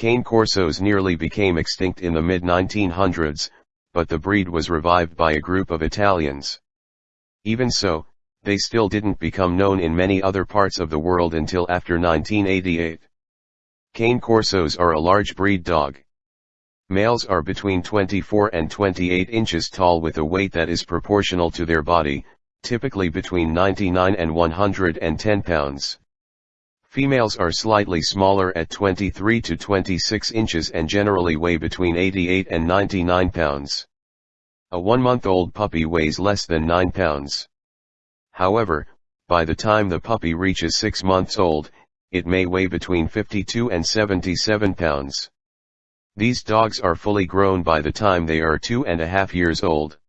Cane Corsos nearly became extinct in the mid-1900s, but the breed was revived by a group of Italians. Even so, they still didn't become known in many other parts of the world until after 1988. Cane Corsos are a large breed dog. Males are between 24 and 28 inches tall with a weight that is proportional to their body, typically between 99 and 110 pounds. Females are slightly smaller at 23 to 26 inches and generally weigh between 88 and 99 pounds. A one-month-old puppy weighs less than 9 pounds. However, by the time the puppy reaches 6 months old, it may weigh between 52 and 77 pounds. These dogs are fully grown by the time they are two and a half years old.